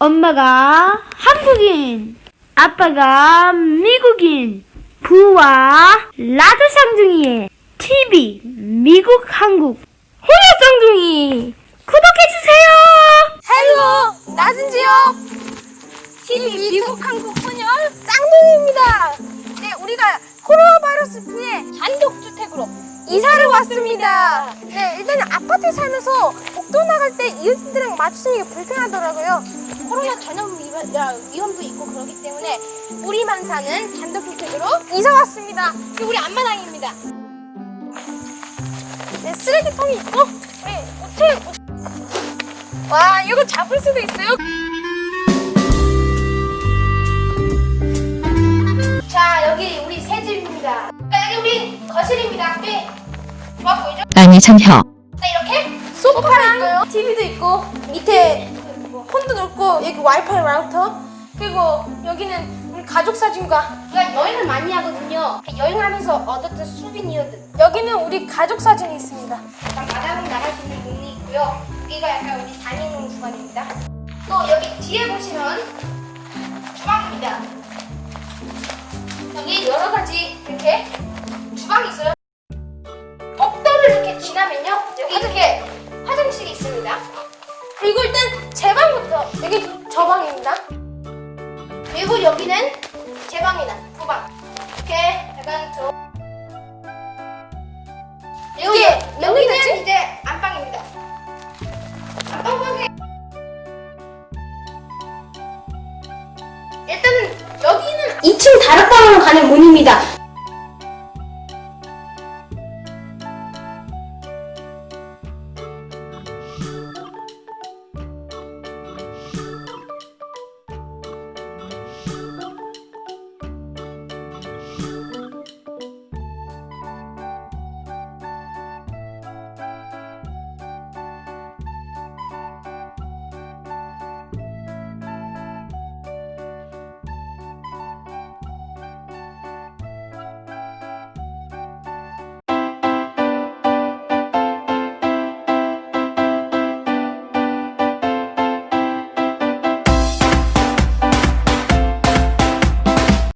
엄마가 한국인, 아빠가 미국인, 부와 라드 쌍둥이의 TV 미국 한국 호야 쌍둥이. 구독해주세요. 헬로 나진지요. TV 미국 한국 소녀 쌍둥이입니다. 네 우리가 코로나 바이러스 피해 단독주택으로 이사를 왔습니다. 네 일단은 아파트에 살면서 복도 나갈 때 이웃들이랑 마주치는 게 불편하더라고요 코로나 전염 위험- 야, 위험도 있고 그렇기 때문에 우리만 사는 단독주택으로 이사 왔습니다. 우리 앞마당입니다. 네 쓰레기통이 있고 네 호텔 와 이거 잡을 수도 있어요? 자 여기 우리 새 집입니다. 자, 여기 우리 거실입니다. 네. 좋아 보이죠? 안희찬 혀. 자 이렇게 있고요? TV도 있고 밑에 폰도 놓고 여기 와이파이 라우터? 그리고 여기는 우리 가족 사진과 우리가 여행을 많이 하거든요. 여행하면서 얻었던 수비니어들. 여기는 우리 가족 사진이 있습니다. 약간 바닥으로 나갈 수 있는 문이 있고요. 여기가 약간 우리 다니는 주방입니다. 또 여기 뒤에 보시면 주방입니다. 여기 여러 가지 이렇게 여기는 제 방이다. 부방. 이렇게 약간 저 여기 여기는 이제 안방입니다. 안방 방에 일단은 여기는 2층 다락방으로 가는 문입니다